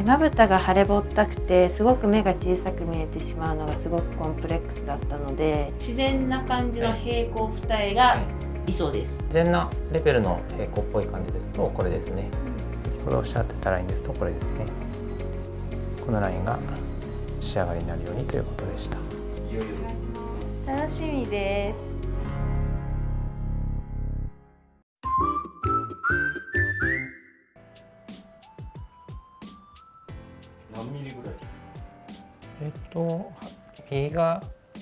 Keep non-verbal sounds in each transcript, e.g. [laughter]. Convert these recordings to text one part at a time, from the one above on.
でまぶたが腫れぼったくてすごく目が小さく見えてしまうのがすごくコンプレックスだったので自然な感じの平行二重が理想です、自然なレベルの平行っぽい感じですとこれですね。先ほどおっしゃってたラインですとこれですね。このラインが仕上がりになるようにということでした。楽しみです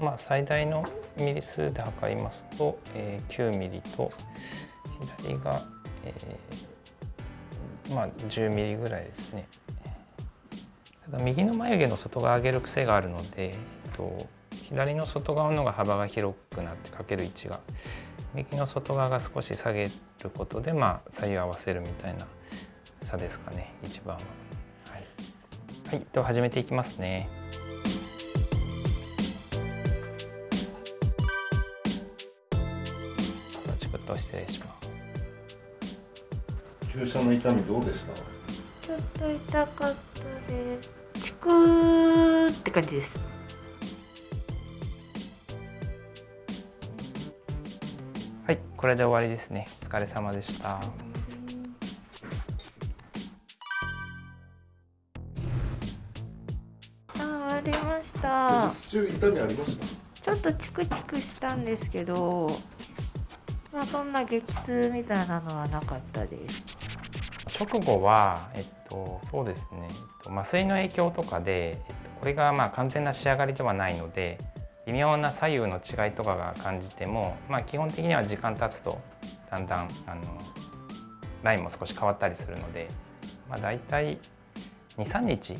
まあ、最大のミリ数で測りますと、えー、9ミリと左が、えー、まあ、10ミリぐらいですね。ただ右の眉毛の外側上げる癖があるので、えっと、左の外側の方が幅が広くなってかける位置が右の外側が少し下げることで、まあ、左右合わせるみたいな差ですかね一番は。はい、はい、では始めていきますね。と失礼します注射の痛みどうでしたちょっと痛かったです。チクーって感じです。はいこれで終わりですね。お疲れ様でした。あ終わりました。中痛みありました？ちょっとチクチクしたんですけどま、そんな激痛みたいなのはなかったです直後は、えっと、そうですね、えっと、麻酔の影響とかで、えっと、これがまあ完全な仕上がりではないので微妙な左右の違いとかが感じても、まあ、基本的には時間経つとだんだんあのラインも少し変わったりするので、まあ、大体23日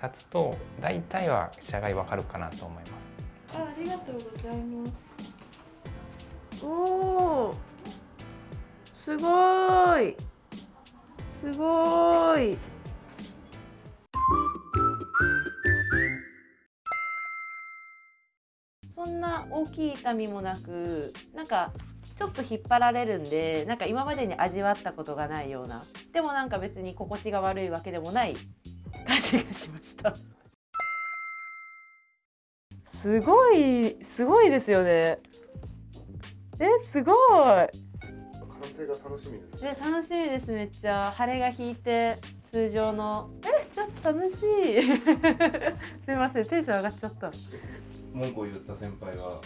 経つと大体は仕上がりわかるかなと思います。あありがとうございますおおすごい。すごい。そんな大きい痛みもなくなんかちょっと引っ張られるんでなんか今までに味わったことがないようなでもなんか別に心地が悪いわけでもない感じがしました。すごいすごいですよね。えすごい。完成が楽しみです。ね楽しみですめっちゃ。晴れが引いて通常の。えちょっと楽しい。[laughs] すみませんテンション上がっちゃった。文句を言った先輩は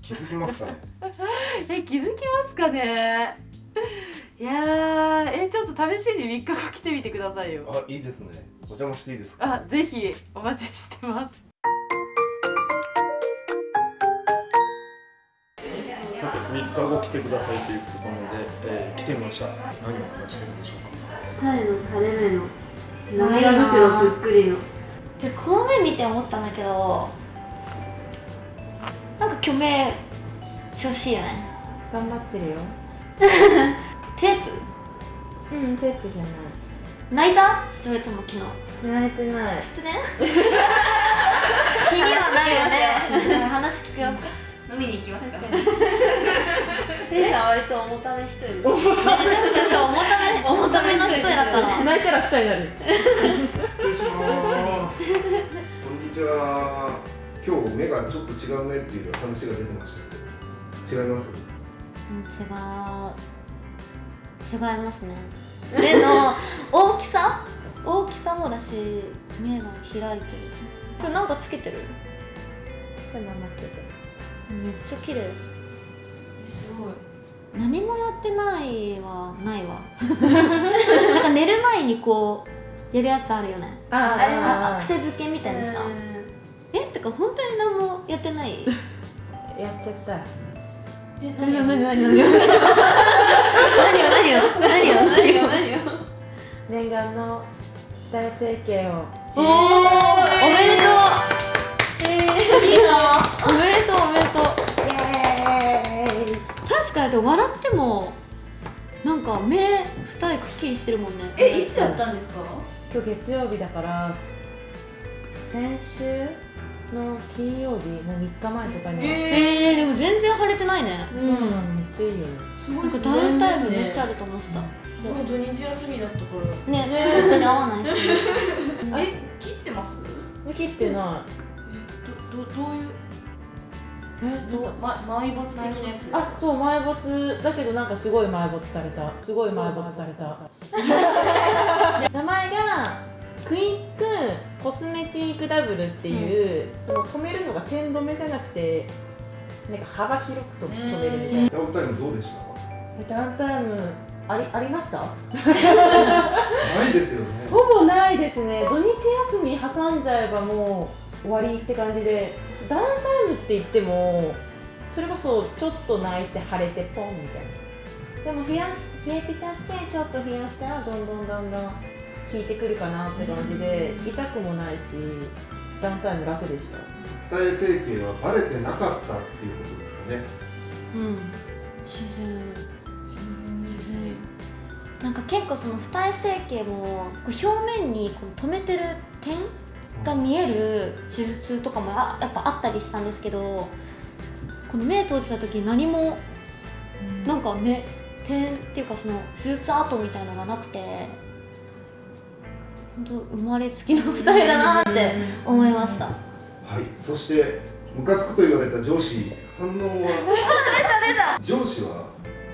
気づきますかね？[laughs] え気づきますかね？いやえちょっと試しに3日後来てみてくださいよ。あいいですね。お邪魔していいですか？あぜひお待ちしてます3日後来てくださいということなので、えー、来てみました。何を話してるんでしょうかタイの？垂れ目の長袋ぷっくりの。でこの目見て思ったんだけどなんか虚名調子いいよね。頑張ってるよ。テープ？うんテープじゃない。泣いた？それとも昨日。泣いてない。知ってね気にはなるよね。[laughs] 話聞くよ飲みに行きますか？テイさん割と重ため人です。重ため重ための人だから。泣いたら二人になる。失礼します。こんにちは。今日目がちょっと違うねっていう話が出てましたけど、違います？違う違いますね。目の大きさ？大きさもだし目が開いてる。今日なんかつけてる？これままつけてる。めっちゃ綺麗。すごい。何もやってないはないわ。なんか寝る前にこうやるやつあるよね。ああります癖付けみたいにした。えってか本当に何もやってない。やっちゃった。え何よ何よ何よ何よ。何よ何よ何よ何よ。念願の大重整形を。おおおめでとう。えー、いいな。おめとうおめでとう確かに笑ってもなんか目二重くっきりしてるもんね。えいつやったんですか？今日月曜日だから先週の金曜日の3日前とかにえー、でも全然腫れてないね。そうなのめっちゃいいよね。すごいなんかダウンタイムめっちゃあると思ってた、もう土日休みだったからねね本当に合わないし [laughs] あえ切ってます？切ってなえどどどういう？いえなんか、ま、埋没的なやつですか？あそう埋没。だけどなんかすごい埋没された。すごい埋没された。[laughs] 名前がクイックコスメティックダブルっていう、その止めるのが点止めじゃなくてなんか幅広くと止めるみたいな。ダウンタイムどうでした？かダウンタイムありありました？ないですよね。ほぼないですね。土日休み挟んじゃえばもう終わりって感じでダウンタイムって言ってもそれこそちょっと泣いて腫れてポンみたいな。でも冷やし冷えピタしてちょっと冷やしたらどんどんどんどん効いてくるかなって感じで痛くもないしダウンタイム楽でした。二重整形はバレてなかったっていうことですかね。うん。自然自然なんか結構その二重整形もこう表面にこう止めてる点が見える手術とかもあやっぱあったりしたんですけどこの目閉じた時に何もなんかね点っていうかその手術跡みたいのがなくて本当生まれつきの二重だなって思いました。はい。そしてムカつくと言われた上司反応は？[laughs] 上司は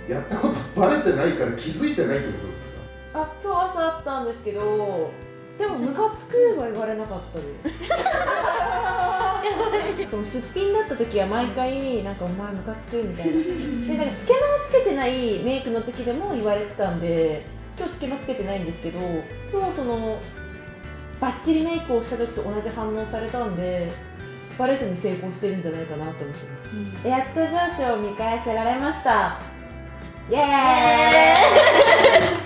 やったことバレてないから気づいてないということですか？あ今日朝あったんですけどでもムカつくは言われなかったです。[laughs] そのすっぴんだった時は毎回なんかお前ムカつくみたいな。でなんかつけまつけてないメイクの時でも言われてたんで今日つけまつけてないんですけど今日そのバッチリメイクをした時と同じ反応されたんでバレずに成功してるんじゃないかなと思ってます。やっと上司を見返せられました。イエーイ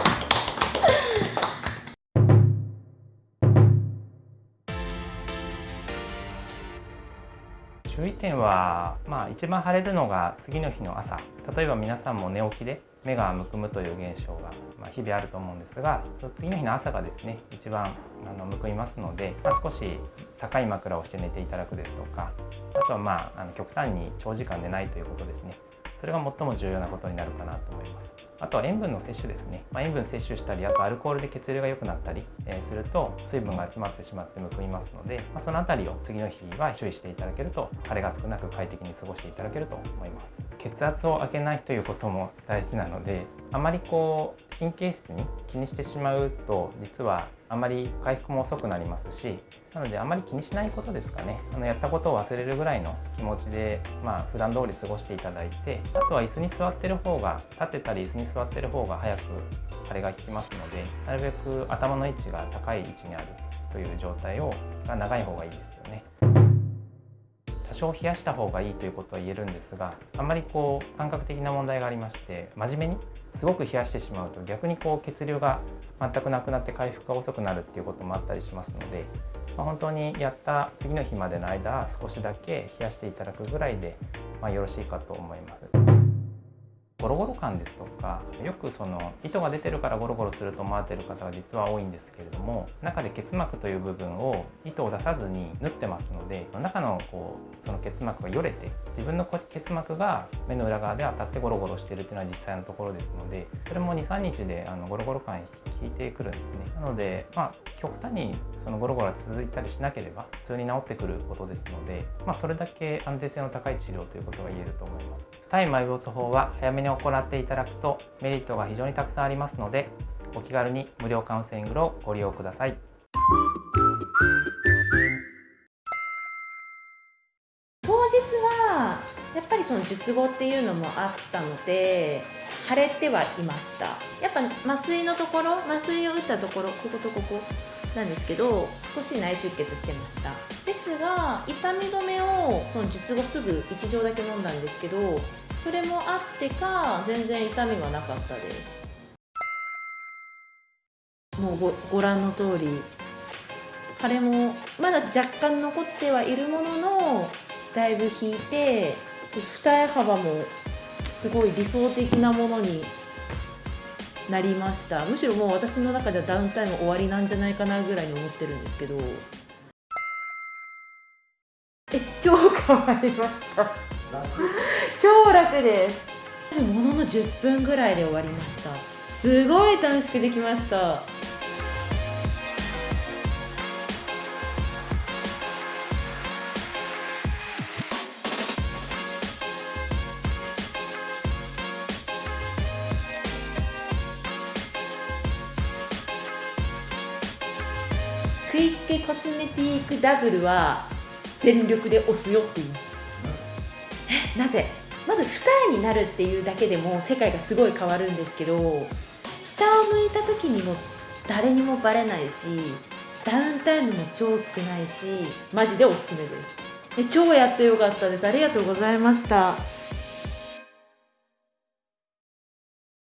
注意点は、まあ、一番腫れるのが次の日の朝例えば皆さんも寝起きで目がむくむという現象が、ま、日々あると思うんですが次の日の朝がですね一番あのむくみますので、まあ、少し高い枕をして寝ていただくですとかあとは、まあ、あの極端に長時間寝ないということですねそれが最も重要なことになるかなと思います。あとは塩分の摂取ですね、まあ、塩分摂取したりあとアルコールで血流が良くなったり、えすると水分が集まってしまってむくみますので、まあ、その辺りを次の日は注意していただけると腫れが少なく快適に過ごしていただけると思います。血圧を上げないということも大事なのであまりこう神経質に気にしてしまうと実はあまり回復も遅くなりますしなのであまり気にしないことですかねあのやったことを忘れるぐらいの気持ちでまあ普段通り過ごしていただいてあとは椅子に座ってる方が立ってたり椅子に座ってる方が早く腫れが引きますのでなるべく頭の位置が高い位置にあるという状態をが長い方がいいですよね。多少冷やした方がいいということは言えるんですがあんまりこう感覚的な問題がありまして真面目にすごく冷やしてしまうと逆にこう血流が全くなくなって回復が遅くなるっていうこともあったりしますので、まあ、本当にやった次の日までの間少しだけ冷やしていただくぐらいで、まあ、よろしいかと思います。ゴロゴロ感ですとかよくその糸が出てるからゴロゴロすると思われてる方が実は多いんですけれども中で結膜という部分を糸を出さずに縫ってますので中のこうその結膜がよれて自分の結膜が目の裏側で当たってゴロゴロしているというのは実際のところですのでそれも23日であのゴロゴロ感引いてくるんですね。なのでまあ極端にそのゴロゴロが続いたりしなければ普通に治ってくることですので、まあ、それだけ安全性の高い治療ということが言えると思います。二重埋没法は早めに行っていただくとメリットが非常にたくさんありますのでお気軽に無料カウンセリングをご利用ください。当日はやっぱりその術後っていうのもあったので腫れてはいました。やっぱ麻酔のところ麻酔を打ったところこことここなんですけど少し内出血してました。ですが痛み止めをその術後すぐ1錠だけ飲んだんですけどそれもあってか全然痛みはなかったです。もうごご覧の通り。腫れもまだ若干残ってはいるもののだいぶ引いて二重幅もすごい理想的なものになりました。むしろもう私の中ではダウンタイム終わりなんじゃないかなぐらいに思ってるんですけど。え超変わりました。超楽です。ものの10分ぐらいで終わりました。すごい短縮できました。クイッケコスメティックダブルは全力で押すよっていう。えなぜ？まず二重になるっていうだけでも世界がすごい変わるんですけど下を向いた時にも誰にもバレないしダウンタイムも超少ないしマジでおすすめです。え超やってよかったです。ありがとうございました。